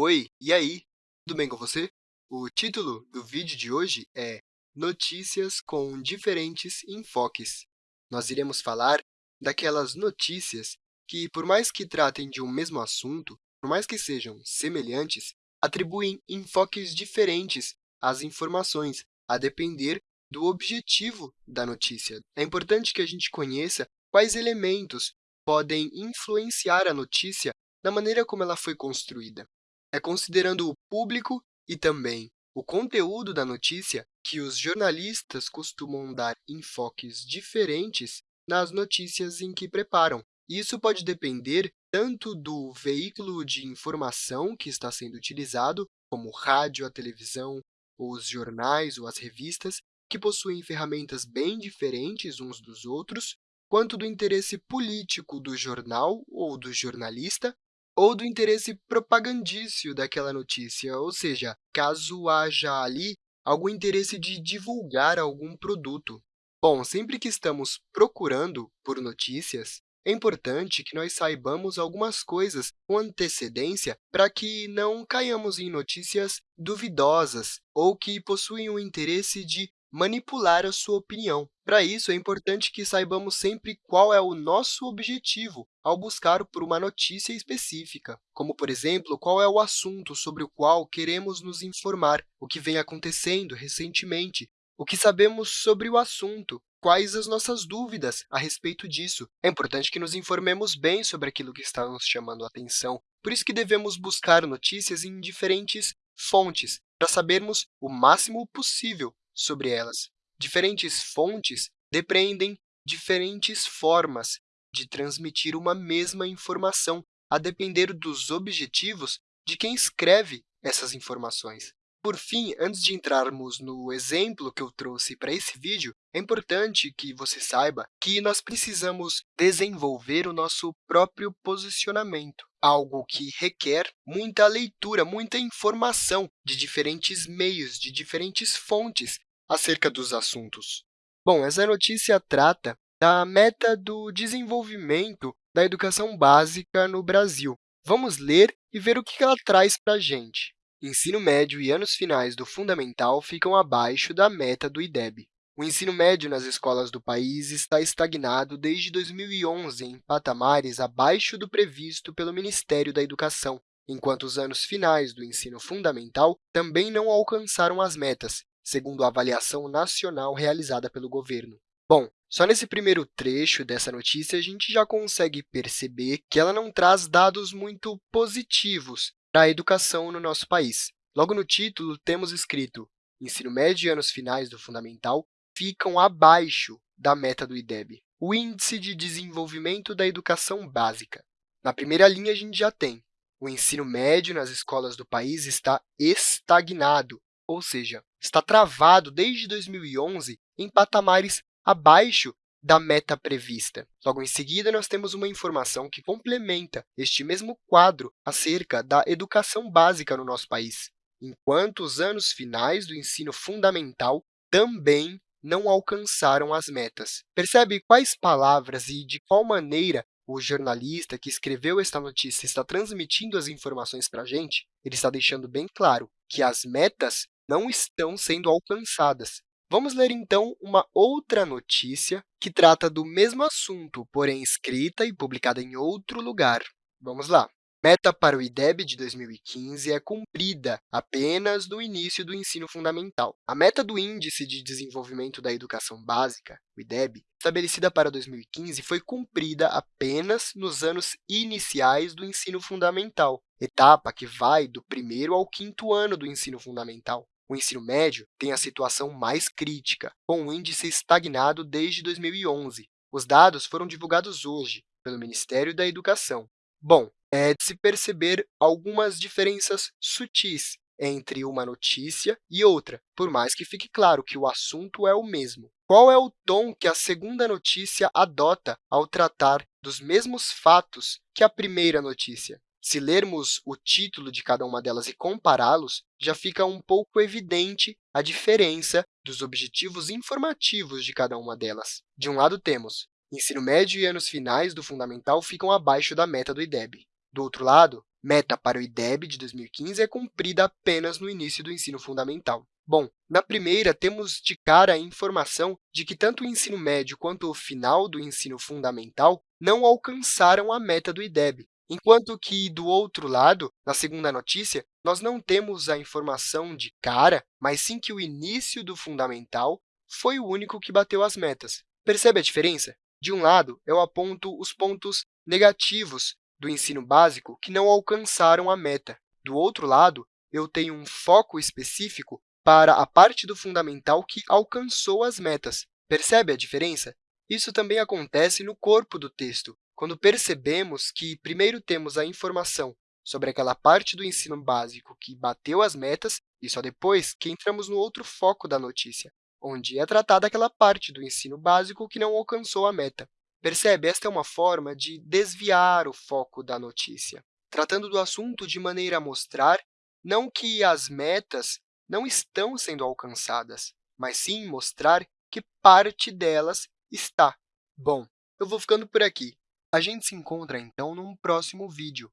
Oi, e aí? Tudo bem com você? O título do vídeo de hoje é Notícias com diferentes enfoques. Nós iremos falar daquelas notícias que, por mais que tratem de um mesmo assunto, por mais que sejam semelhantes, atribuem enfoques diferentes às informações, a depender do objetivo da notícia. É importante que a gente conheça quais elementos podem influenciar a notícia na maneira como ela foi construída. É considerando o público e também o conteúdo da notícia que os jornalistas costumam dar enfoques diferentes nas notícias em que preparam. Isso pode depender tanto do veículo de informação que está sendo utilizado, como rádio, a televisão, os jornais ou as revistas, que possuem ferramentas bem diferentes uns dos outros, quanto do interesse político do jornal ou do jornalista, ou do interesse propagandício daquela notícia, ou seja, caso haja ali algum interesse de divulgar algum produto. Bom, sempre que estamos procurando por notícias, é importante que nós saibamos algumas coisas com antecedência para que não caiamos em notícias duvidosas ou que possuem o interesse de manipular a sua opinião. Para isso, é importante que saibamos sempre qual é o nosso objetivo ao buscar por uma notícia específica, como, por exemplo, qual é o assunto sobre o qual queremos nos informar, o que vem acontecendo recentemente, o que sabemos sobre o assunto, quais as nossas dúvidas a respeito disso. É importante que nos informemos bem sobre aquilo que está nos chamando a atenção, por isso que devemos buscar notícias em diferentes fontes, para sabermos o máximo possível sobre elas. Diferentes fontes depreendem diferentes formas de transmitir uma mesma informação, a depender dos objetivos de quem escreve essas informações. Por fim, antes de entrarmos no exemplo que eu trouxe para esse vídeo, é importante que você saiba que nós precisamos desenvolver o nosso próprio posicionamento, algo que requer muita leitura, muita informação de diferentes meios, de diferentes fontes acerca dos assuntos. Bom, essa notícia trata da meta do desenvolvimento da educação básica no Brasil. Vamos ler e ver o que ela traz para a gente. Ensino médio e anos finais do fundamental ficam abaixo da meta do IDEB. O ensino médio nas escolas do país está estagnado desde 2011 em patamares abaixo do previsto pelo Ministério da Educação, enquanto os anos finais do ensino fundamental também não alcançaram as metas, segundo a avaliação nacional realizada pelo governo. Bom, só nesse primeiro trecho dessa notícia, a gente já consegue perceber que ela não traz dados muito positivos para a educação no nosso país. Logo no título, temos escrito ensino médio e anos finais do fundamental ficam abaixo da meta do IDEB, o Índice de Desenvolvimento da Educação Básica. Na primeira linha, a gente já tem o ensino médio nas escolas do país está estagnado, ou seja, está travado desde 2011 em patamares abaixo da meta prevista. Logo em seguida, nós temos uma informação que complementa este mesmo quadro acerca da educação básica no nosso país, enquanto os anos finais do ensino fundamental também não alcançaram as metas. Percebe quais palavras e de qual maneira o jornalista que escreveu esta notícia está transmitindo as informações para a gente? Ele está deixando bem claro que as metas não estão sendo alcançadas. Vamos ler, então, uma outra notícia que trata do mesmo assunto, porém escrita e publicada em outro lugar. Vamos lá. Meta para o IDEB de 2015 é cumprida apenas no início do ensino fundamental. A meta do Índice de Desenvolvimento da Educação Básica, o IDEB, estabelecida para 2015, foi cumprida apenas nos anos iniciais do ensino fundamental, etapa que vai do primeiro ao quinto ano do ensino fundamental. O ensino médio tem a situação mais crítica, com o índice estagnado desde 2011. Os dados foram divulgados hoje pelo Ministério da Educação. Bom, é de se perceber algumas diferenças sutis entre uma notícia e outra, por mais que fique claro que o assunto é o mesmo. Qual é o tom que a segunda notícia adota ao tratar dos mesmos fatos que a primeira notícia? Se lermos o título de cada uma delas e compará-los, já fica um pouco evidente a diferença dos objetivos informativos de cada uma delas. De um lado, temos ensino médio e anos finais do fundamental ficam abaixo da meta do IDEB. Do outro lado, meta para o IDEB de 2015 é cumprida apenas no início do ensino fundamental. Bom, na primeira, temos de cara a informação de que tanto o ensino médio quanto o final do ensino fundamental não alcançaram a meta do IDEB, enquanto que, do outro lado, na segunda notícia, nós não temos a informação de cara, mas sim que o início do fundamental foi o único que bateu as metas. Percebe a diferença? De um lado, eu aponto os pontos negativos do ensino básico que não alcançaram a meta. Do outro lado, eu tenho um foco específico para a parte do fundamental que alcançou as metas. Percebe a diferença? Isso também acontece no corpo do texto, quando percebemos que primeiro temos a informação sobre aquela parte do ensino básico que bateu as metas e só depois que entramos no outro foco da notícia, onde é tratada aquela parte do ensino básico que não alcançou a meta. Percebe? Esta é uma forma de desviar o foco da notícia, tratando do assunto de maneira a mostrar não que as metas não estão sendo alcançadas, mas sim mostrar que parte delas está. Bom, eu vou ficando por aqui. A gente se encontra, então, num próximo vídeo.